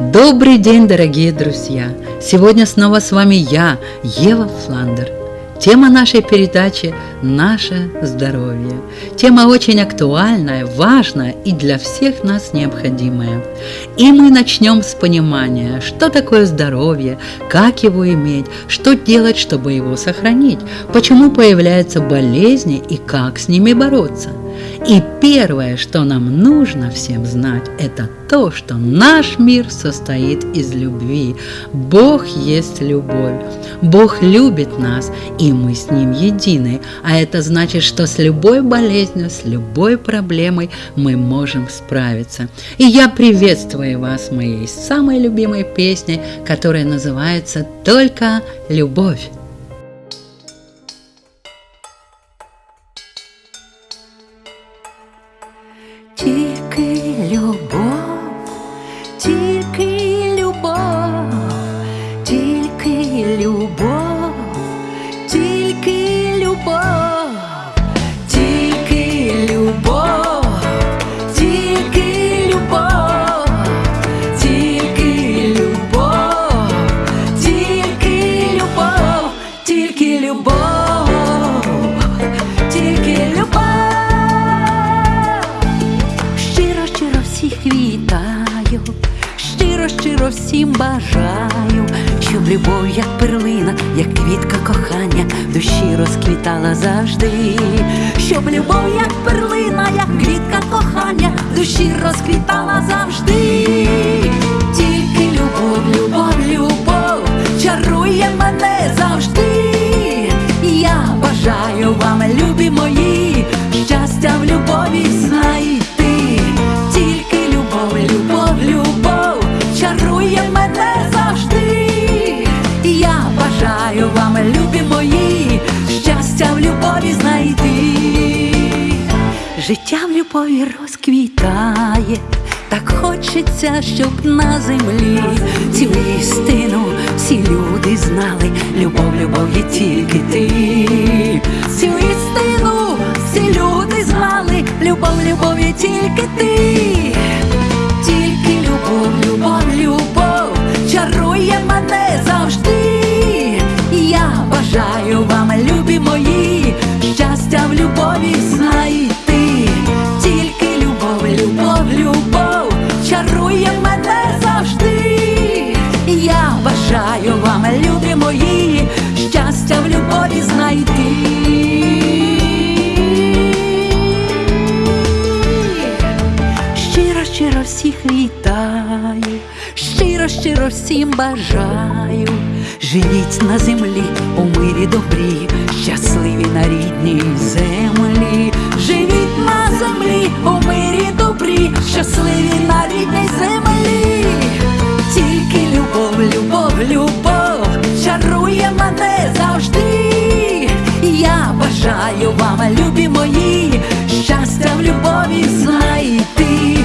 Добрый день, дорогие друзья! Сегодня снова с вами я, Ева Фландер. Тема нашей передачи – наше здоровье. Тема очень актуальная, важная и для всех нас необходимая. И мы начнем с понимания, что такое здоровье, как его иметь, что делать, чтобы его сохранить, почему появляются болезни и как с ними бороться. И первое, что нам нужно всем знать, это то, что наш мир состоит из любви. Бог есть любовь. Бог любит нас, и мы с Ним едины. А это значит, что с любой болезнью, с любой проблемой мы можем справиться. И я приветствую вас моей самой любимой песней, которая называется «Только любовь». Любов, як перлина, як квітка кохання, в душі розквітала завжди, щоб любов, як перлина, як квітка кохання, в душі розквітала завжди, Життя в любові розквітає, так хочеться, щоб на землі цю істину всі люди знали. Любов, любов є тільки ти. Цю істину всі люди знали, любов, любов є тільки ти. Бажаю вам, любі мої, щастя в любові знайти. Щиро, щиро всіх вітаю, щиро, щиро всім бажаю. Живіть на землі у мирі добрі, щасливі на рідній землі. Живіть на землі у мирі добрі, щасливі на рідній землі. Тільки любов, любов, чарує мене завжди. Я бажаю вам, любі мої, щастя в любові знайти.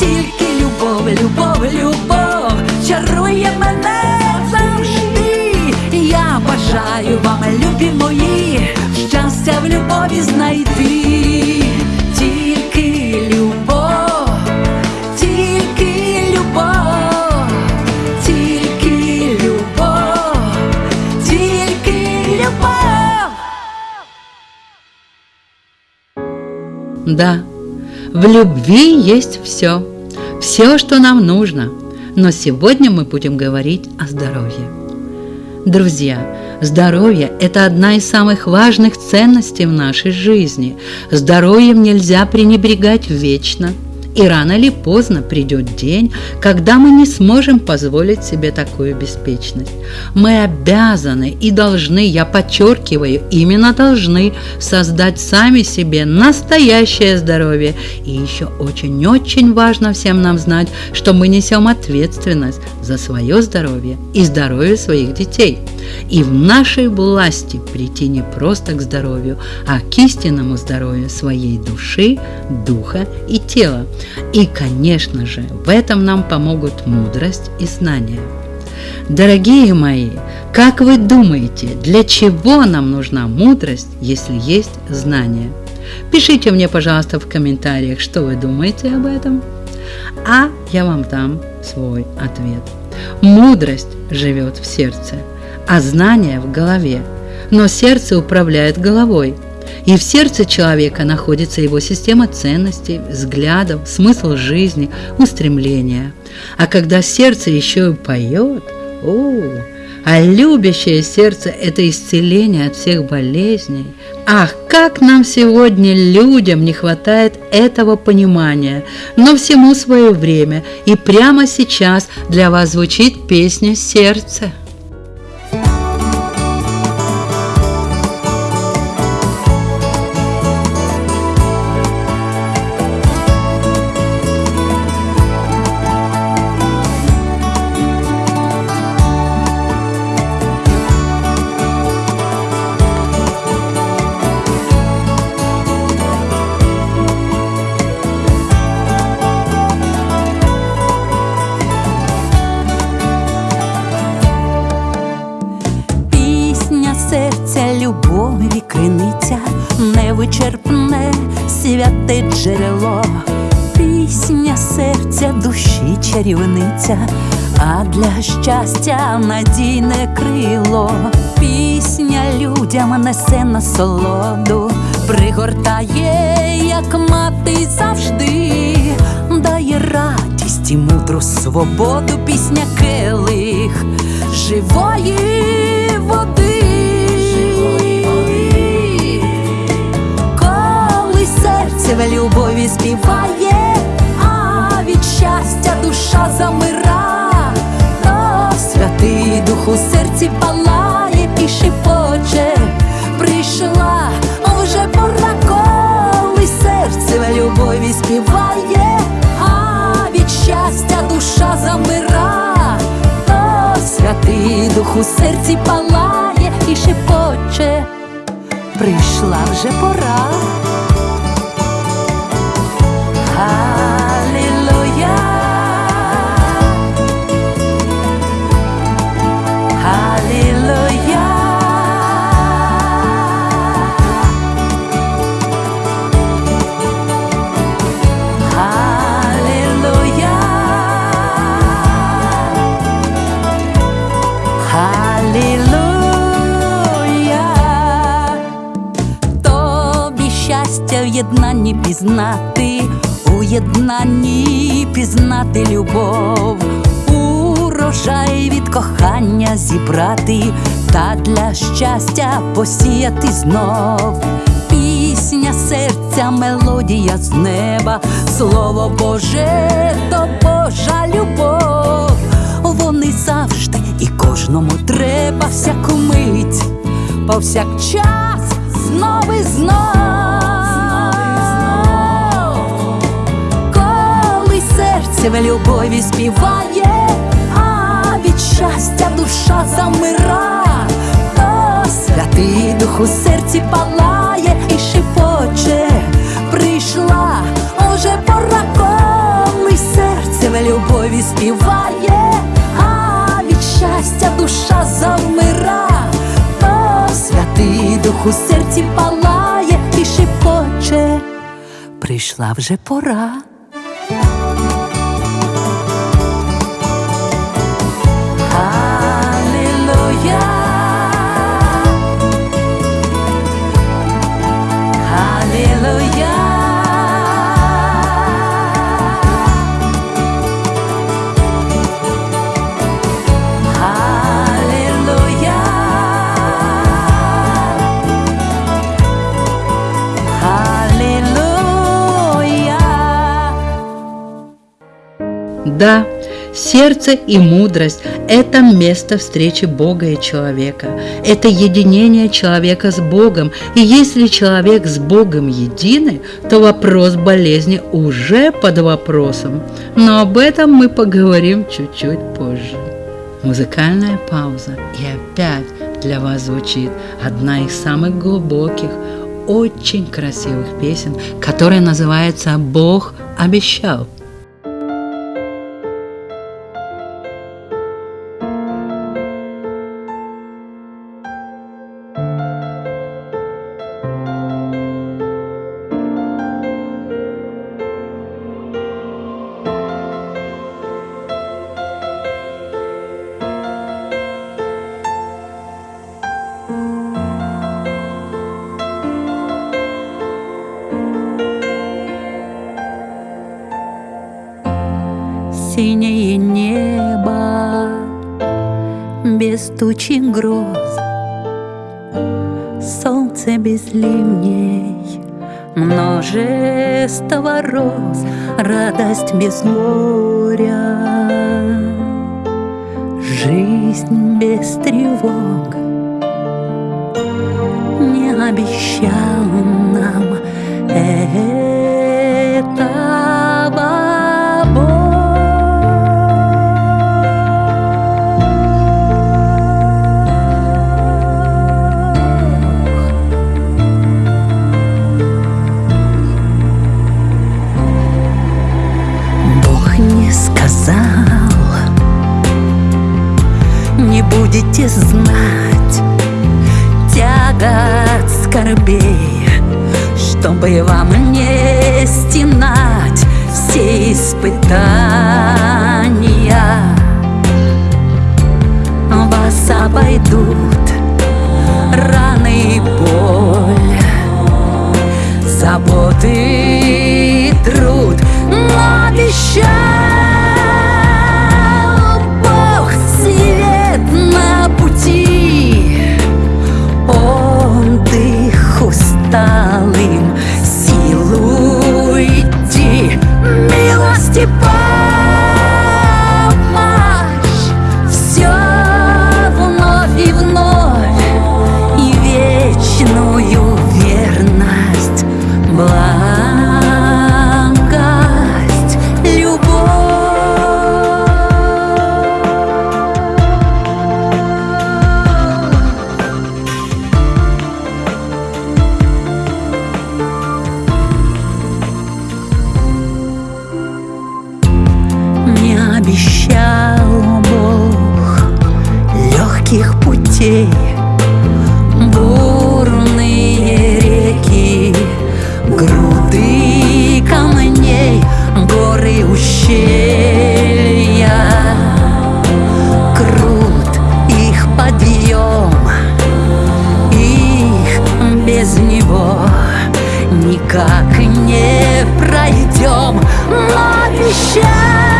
Тільки любов, любов, любов чарує мене завжди. Я бажаю вам, любі мої, щастя в любові знайти. Да, в любви есть все, все, что нам нужно. Но сегодня мы будем говорить о здоровье. Друзья, здоровье – это одна из самых важных ценностей в нашей жизни. Здоровьем нельзя пренебрегать вечно – и рано или поздно придет день, когда мы не сможем позволить себе такую беспечность. Мы обязаны и должны, я подчеркиваю, именно должны создать сами себе настоящее здоровье. И еще очень-очень важно всем нам знать, что мы несем ответственность за свое здоровье и здоровье своих детей. И в нашей власти прийти не просто к здоровью, а к истинному здоровью своей души, духа и тела. И, конечно же, в этом нам помогут мудрость и знания. Дорогие мои, как вы думаете, для чего нам нужна мудрость, если есть знания? Пишите мне, пожалуйста, в комментариях, что вы думаете об этом. А я вам дам свой ответ. Мудрость живет в сердце, а знание в голове. Но сердце управляет головой. И в сердце человека находится его система ценностей, взглядов, смысл жизни, устремления. А когда сердце еще и поет, о, а любящее сердце – это исцеление от всех болезней. Ах, как нам сегодня, людям, не хватает этого понимания. Но всему свое время, и прямо сейчас для вас звучит песня «Сердце». Чарівниця, а для щастя надійне крило, пісня людям несе насолоду, пригортає, як мати завжди, дає радість і мудру свободу, пісня келих живої води. Коли серце в любові співає, щастя душа замира, то святий дух у серці палає і шепоче, прийшла вже пора, коли серце любові співає, а від щастя душа замира, то святий дух у серці палає і шепоче, прийшла вже пора. Єднанні пізнати, у пізнати любов, урожай від кохання зібрати, та для щастя посіяти знов. Пісня серця, мелодія з неба, слово Боже, то Божа любов. Вони завжди і кожному треба всяку мить, повсякчас знов і знов. Серце в любові співає, а від щастя душа замира, то святий дух у серці палає і шепоче, прийшла уже пора, коли серце в любові співає, а від щастя душа завмира, то святий дух у серці палає і шепоче, прийшла вже пора. Да, сердце и мудрость – это место встречи Бога и человека. Это единение человека с Богом. И если человек с Богом едины, то вопрос болезни уже под вопросом. Но об этом мы поговорим чуть-чуть позже. Музыкальная пауза. И опять для вас звучит одна из самых глубоких, очень красивых песен, которая называется «Бог обещал». Синее небо без тучи гроз, солнце без ливней, множество роз, радость без горя, жизнь без тревог. Не обещал нам этого будете знать тягот скорбей, чтобы вам не стенать все испытания. Вас обойдут раны и боль, заботы и труд, но обещал милости никак не пройдем, но обещал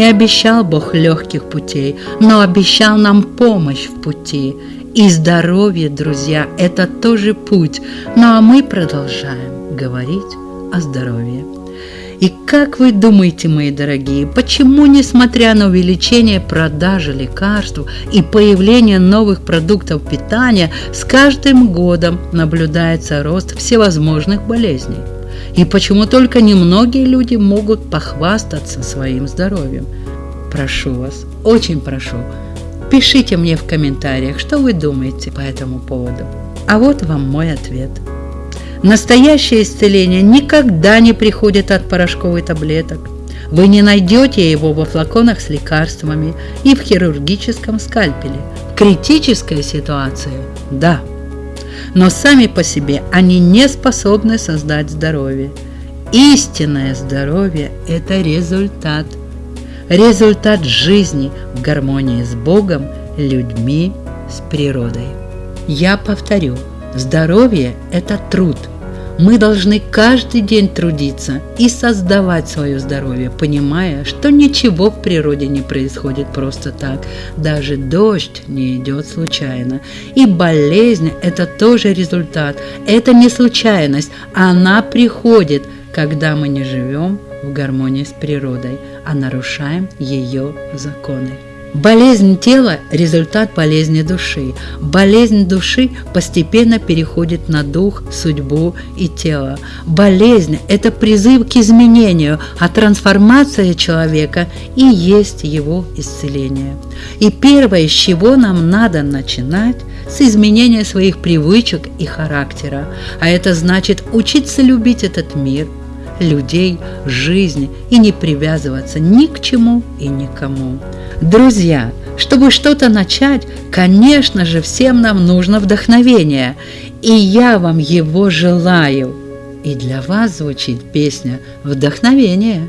не обещал Бог легких путей, но обещал нам помощь в пути. И здоровье, друзья, это тоже путь. Ну а мы продолжаем говорить о здоровье. И как вы думаете, мои дорогие, почему, несмотря на увеличение продажи лекарств и появление новых продуктов питания, с каждым годом наблюдается рост всевозможных болезней? И почему только немногие люди могут похвастаться своим здоровьем? Прошу вас, очень прошу, пишите мне в комментариях, что вы думаете по этому поводу. А вот вам мой ответ. Настоящее исцеление никогда не приходит от порошков и таблеток. Вы не найдете его во флаконах с лекарствами и в хирургическом скальпеле. В критической ситуации – да. Но сами по себе они не способны создать здоровье. Истинное здоровье – это результат. Результат жизни в гармонии с Богом, людьми, с природой. Я повторю, здоровье – это труд. Мы должны каждый день трудиться и создавать свое здоровье, понимая, что ничего в природе не происходит просто так. Даже дождь не идет случайно. И болезнь – это тоже результат. Это не случайность, она приходит, когда мы не живем в гармонии с природой, а нарушаем ее законы. Болезнь тела – результат болезни души. Болезнь души постепенно переходит на дух, судьбу и тело. Болезнь – это призыв к изменению, а трансформация человека и есть его исцеление. И первое, с чего нам надо начинать – с изменения своих привычек и характера. А это значит учиться любить этот мир, людей, жизнь и не привязываться ни к чему и никому. Друзья, чтобы что-то начать, конечно же, всем нам нужно вдохновение, и я вам его желаю. И для вас звучит песня «Вдохновение».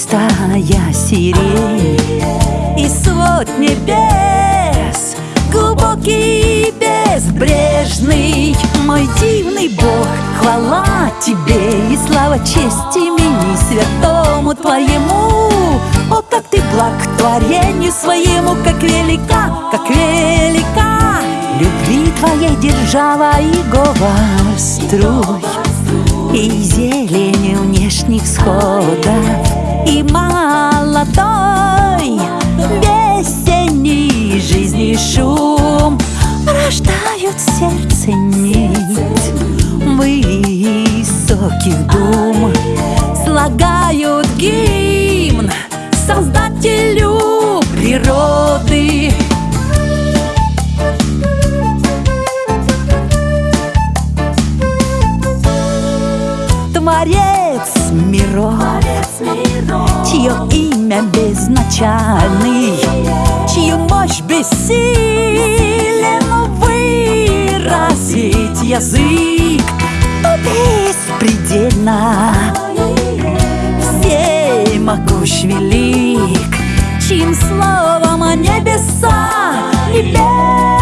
Душистая сирень и свод небес Глубокий и безбрежный. Мой дивный Бог, хвала Тебе И слава честь имени святому Твоему. О, как Ты благ творению своему Как велика, как велика. Любви Твоей держава и говор струй И зелень внешних сходов И молодой весенний жизни шум. Рождают сердце нить высоких дум. Слагают гимн Создателю природы Творец миров, чье имя безначальный, чью мощь бессилен выразить язык беспредельно Всей могущ велик Чьим словом небеса небес соткались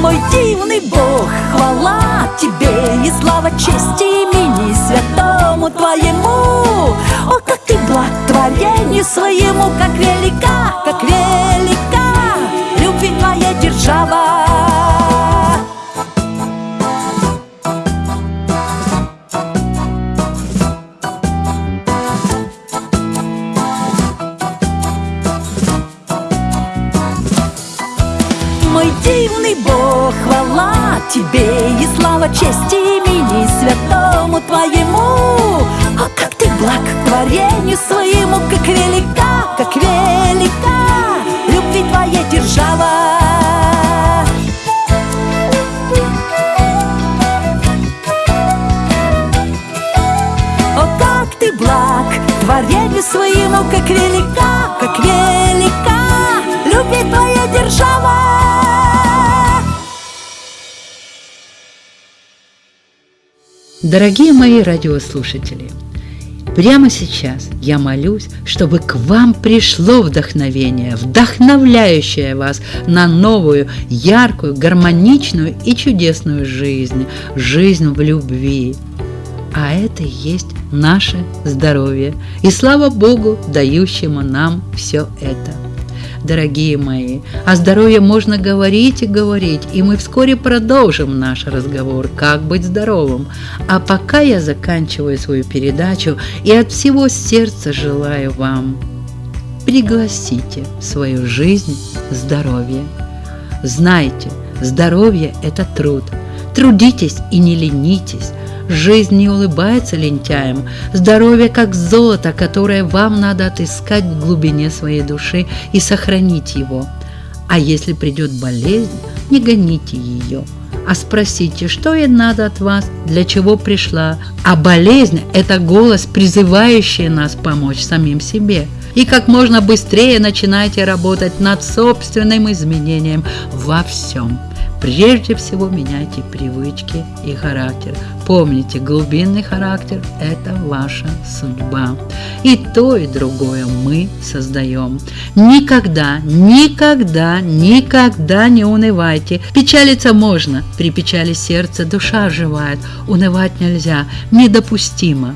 Мой дивный Бог, хвала Тебе И слава чести имени святому Твоему. О, как Ты благ творению своему Как велика, как велика Любви Твоя держава тебе и слава чести имени святому твоему. О, как ты благ к творению своему, как велика, как велика Любви твоя держава. О, как ты благ творению своему, как велика, как велика Дорогие мои радиослушатели, прямо сейчас я молюсь, чтобы к вам пришло вдохновение, вдохновляющее вас на новую, яркую, гармоничную и чудесную жизнь, жизнь в любви. А это и есть наше здоровье. И слава Богу, дающему нам все это. Дорогие мои. О здоровье можно говорить и говорить, и мы вскоре продолжим наш разговор, как быть здоровым. А пока я заканчиваю свою передачу и от всего сердца желаю вам пригласите в свою жизнь здоровье. Знайте, здоровье – это труд. Трудитесь и не ленитесь. Жизнь не улыбается лентяем. Здоровье как золото, которое вам надо отыскать в глубине своей души и сохранить его. А если придет болезнь, не гоните ее, а спросите, что ей надо от вас, для чего пришла. А болезнь – это голос, призывающий нас помочь самим себе. И как можно быстрее начинайте работать над собственным изменением во всем. Прежде всего меняйте привычки и характер. Помните, глубинный характер – это ваша судьба. И то, и другое мы создаем. Никогда, никогда, никогда не унывайте. Печалиться можно. При печали сердца душа оживает. Унывать нельзя. Недопустимо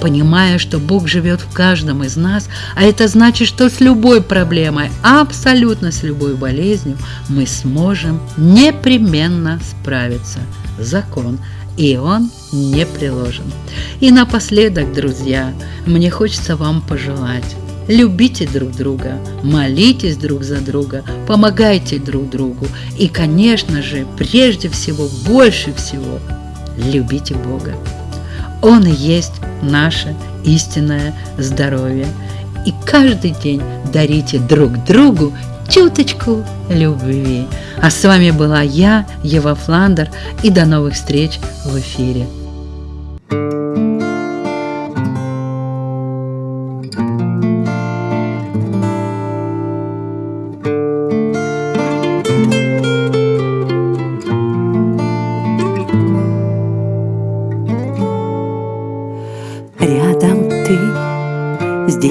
понимая, что Бог живет в каждом из нас, а это значит, что с любой проблемой, абсолютно с любой болезнью, мы сможем непременно справиться. Закон, и он не приложен. И напоследок, друзья, мне хочется вам пожелать Любите друг друга, молитесь друг за друга, помогайте друг другу и, конечно же, прежде всего, больше всего, любите Бога. Он и есть наше истинное здоровье. И каждый день дарите друг другу чуточку любви. А с вами была я, Ева Фландер, и до новых встреч в эфире.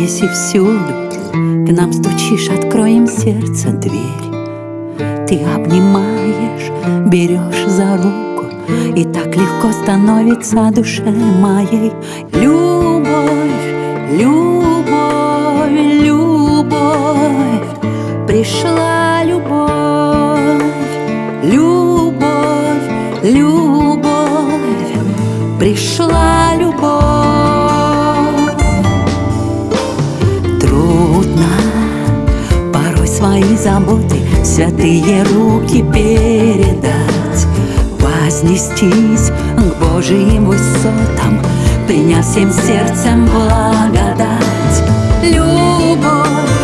Здесь и всюду К нам стучишь, откроем сердце дверь. Ты обнимаешь, берешь за руку И так легко становится душе моей. Любовь, любовь, любовь Пришла любовь, любовь, заботы святые руки передать, вознестись к Божьим высотам, приняв всем сердцем благодать. Любовь,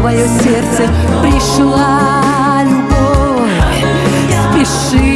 свое сердце Пришла любовь, спеши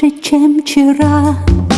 больше, чем вчера.